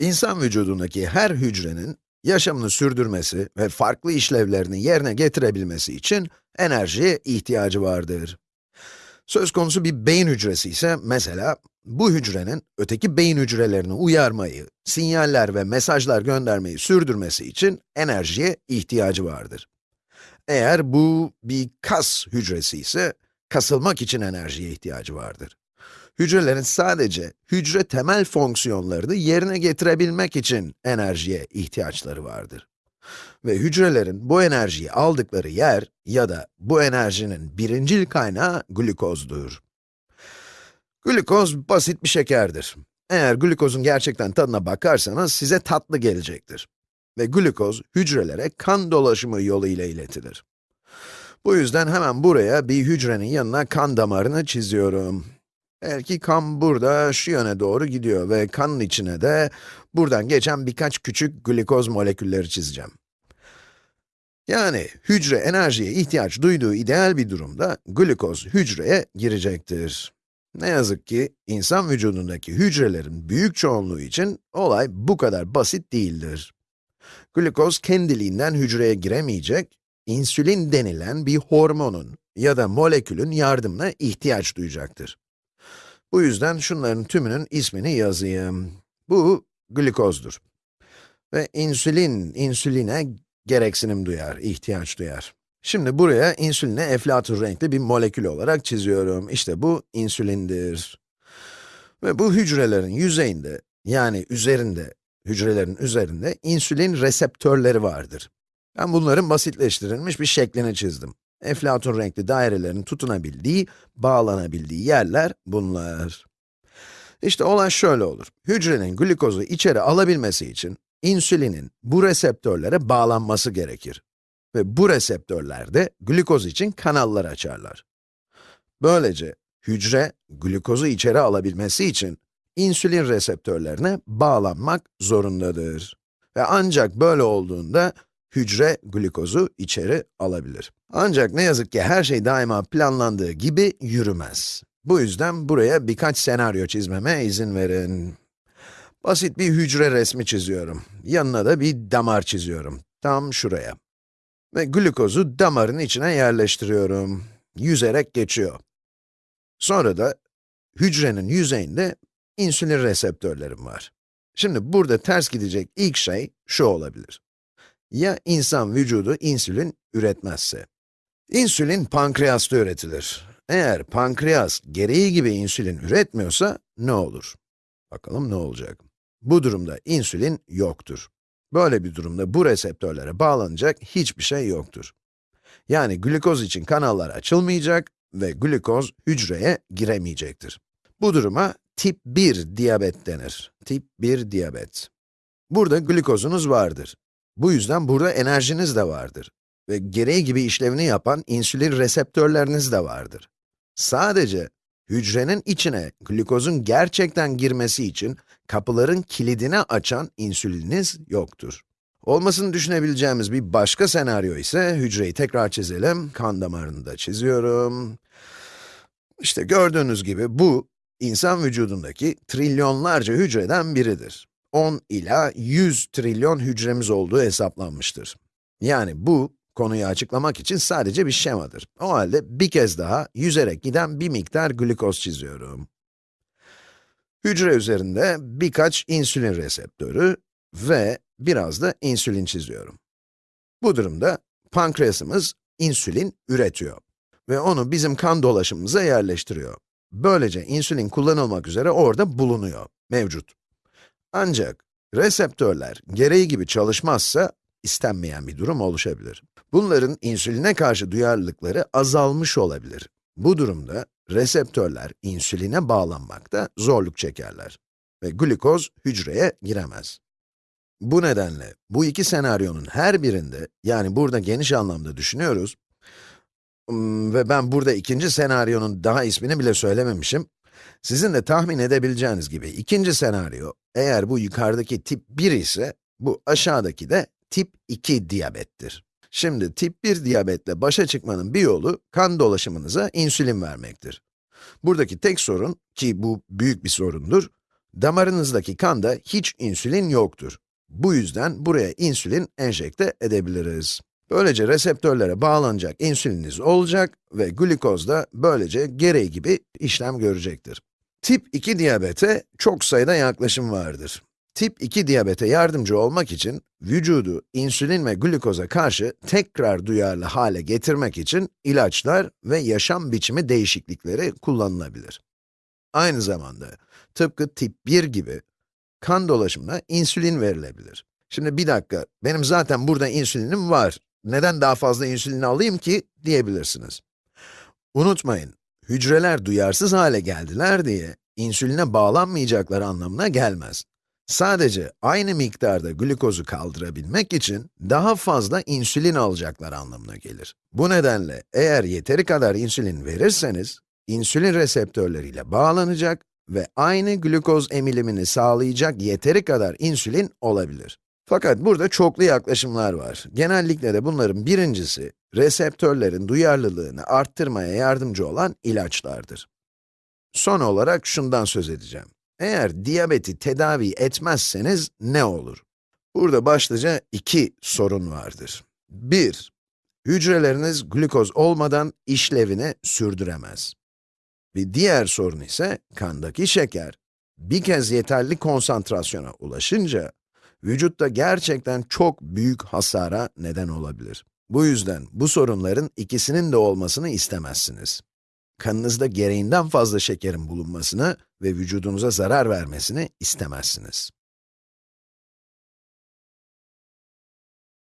İnsan vücudundaki her hücrenin yaşamını sürdürmesi ve farklı işlevlerini yerine getirebilmesi için enerjiye ihtiyacı vardır. Söz konusu bir beyin hücresi ise mesela, bu hücrenin öteki beyin hücrelerini uyarmayı, sinyaller ve mesajlar göndermeyi sürdürmesi için enerjiye ihtiyacı vardır. Eğer bu bir kas hücresi ise, kasılmak için enerjiye ihtiyacı vardır. Hücrelerin sadece hücre temel fonksiyonlarını yerine getirebilmek için enerjiye ihtiyaçları vardır. Ve hücrelerin bu enerjiyi aldıkları yer ya da bu enerjinin birincil kaynağı glukozdur. Glukoz basit bir şekerdir. Eğer glukozun gerçekten tadına bakarsanız size tatlı gelecektir. Ve glukoz hücrelere kan dolaşımı yoluyla iletilir. Bu yüzden hemen buraya bir hücrenin yanına kan damarını çiziyorum. Belki kan burada, şu yöne doğru gidiyor ve kanın içine de buradan geçen birkaç küçük glikoz molekülleri çizeceğim. Yani hücre enerjiye ihtiyaç duyduğu ideal bir durumda glikoz hücreye girecektir. Ne yazık ki insan vücudundaki hücrelerin büyük çoğunluğu için olay bu kadar basit değildir. Glikoz kendiliğinden hücreye giremeyecek, insülin denilen bir hormonun ya da molekülün yardımına ihtiyaç duyacaktır. Bu yüzden şunların tümünün ismini yazayım. Bu glikozdur. Ve insülin, insüline gereksinim duyar, ihtiyaç duyar. Şimdi buraya insüline eflatun renkli bir molekül olarak çiziyorum. İşte bu insülindir. Ve bu hücrelerin yüzeyinde, yani üzerinde, hücrelerin üzerinde insülin reseptörleri vardır. Ben bunların basitleştirilmiş bir şeklini çizdim. Eflatun renkli dairelerin tutunabildiği, bağlanabildiği yerler bunlar. İşte olay şöyle olur. Hücrenin glikozu içeri alabilmesi için insülinin bu reseptörlere bağlanması gerekir. Ve bu reseptörler de glikoz için kanallar açarlar. Böylece hücre glikozu içeri alabilmesi için insülin reseptörlerine bağlanmak zorundadır. Ve ancak böyle olduğunda hücre glikozu içeri alabilir. Ancak ne yazık ki her şey daima planlandığı gibi yürümez. Bu yüzden buraya birkaç senaryo çizmeme izin verin. Basit bir hücre resmi çiziyorum. Yanına da bir damar çiziyorum. Tam şuraya. Ve glikozu damarın içine yerleştiriyorum. Yüzerek geçiyor. Sonra da hücrenin yüzeyinde insülin reseptörlerim var. Şimdi burada ters gidecek ilk şey şu olabilir. Ya insan vücudu insülin üretmezse? İnsülin pankreasta üretilir. Eğer pankreas gereği gibi insülin üretmiyorsa ne olur? Bakalım ne olacak? Bu durumda insülin yoktur. Böyle bir durumda bu reseptörlere bağlanacak hiçbir şey yoktur. Yani glikoz için kanallar açılmayacak ve glikoz hücreye giremeyecektir. Bu duruma tip 1 diyabet denir. Tip 1 diyabet. Burada glikozunuz vardır. Bu yüzden burada enerjiniz de vardır. Ve gereği gibi işlevini yapan insülin reseptörleriniz de vardır. Sadece hücrenin içine glikozun gerçekten girmesi için kapıların kilidini açan insülininiz yoktur. Olmasını düşünebileceğimiz bir başka senaryo ise hücreyi tekrar çizelim. Kan damarını da çiziyorum. İşte gördüğünüz gibi bu, insan vücudundaki trilyonlarca hücreden biridir. 10 ila 100 trilyon hücremiz olduğu hesaplanmıştır. Yani bu, konuyu açıklamak için sadece bir şemadır. O halde bir kez daha yüzerek giden bir miktar glikoz çiziyorum. Hücre üzerinde birkaç insülin reseptörü ve biraz da insülin çiziyorum. Bu durumda pankreasımız insülin üretiyor ve onu bizim kan dolaşımımıza yerleştiriyor. Böylece insülin kullanılmak üzere orada bulunuyor, mevcut. Ancak reseptörler gereği gibi çalışmazsa istenmeyen bir durum oluşabilir. Bunların insüline karşı duyarlılıkları azalmış olabilir. Bu durumda reseptörler insüline bağlanmakta zorluk çekerler ve glikoz hücreye giremez. Bu nedenle bu iki senaryonun her birinde, yani burada geniş anlamda düşünüyoruz, ve ben burada ikinci senaryonun daha ismini bile söylememişim, sizin de tahmin edebileceğiniz gibi ikinci senaryo, eğer bu yukarıdaki tip 1 ise, bu aşağıdaki de tip 2 diyabettir. Şimdi tip 1 diyabetle başa çıkmanın bir yolu, kan dolaşımınıza insülin vermektir. Buradaki tek sorun, ki bu büyük bir sorundur, Damarınızdaki kanda hiç insülin yoktur. Bu yüzden buraya insülin enjekte edebiliriz. Böylece reseptörlere bağlanacak insüliniz olacak ve glikoz da böylece gereği gibi işlem görecektir. Tip 2 diyabete çok sayıda yaklaşım vardır. Tip 2 diyabete yardımcı olmak için vücudu insülin ve glikoza karşı tekrar duyarlı hale getirmek için ilaçlar ve yaşam biçimi değişiklikleri kullanılabilir. Aynı zamanda tıpkı tip 1 gibi kan dolaşımına insülin verilebilir. Şimdi bir dakika, benim zaten burada insülinim var. Neden daha fazla insülin alayım ki diyebilirsiniz. Unutmayın, hücreler duyarsız hale geldiler diye insüline bağlanmayacakları anlamına gelmez. Sadece aynı miktarda glikozu kaldırabilmek için daha fazla insülin alacaklar anlamına gelir. Bu nedenle eğer yeteri kadar insülin verirseniz, insülin reseptörleriyle bağlanacak ve aynı glikoz emilimini sağlayacak yeteri kadar insülin olabilir. Fakat burada çoklu yaklaşımlar var. Genellikle de bunların birincisi, reseptörlerin duyarlılığını arttırmaya yardımcı olan ilaçlardır. Son olarak şundan söz edeceğim. Eğer diyabeti tedavi etmezseniz ne olur? Burada başlıca iki sorun vardır. Bir, hücreleriniz glukoz olmadan işlevini sürdüremez. Bir diğer sorun ise kandaki şeker. Bir kez yeterli konsantrasyona ulaşınca, vücutta gerçekten çok büyük hasara neden olabilir. Bu yüzden bu sorunların ikisinin de olmasını istemezsiniz. Kanınızda gereğinden fazla şekerin bulunmasını ve vücudunuza zarar vermesini istemezsiniz.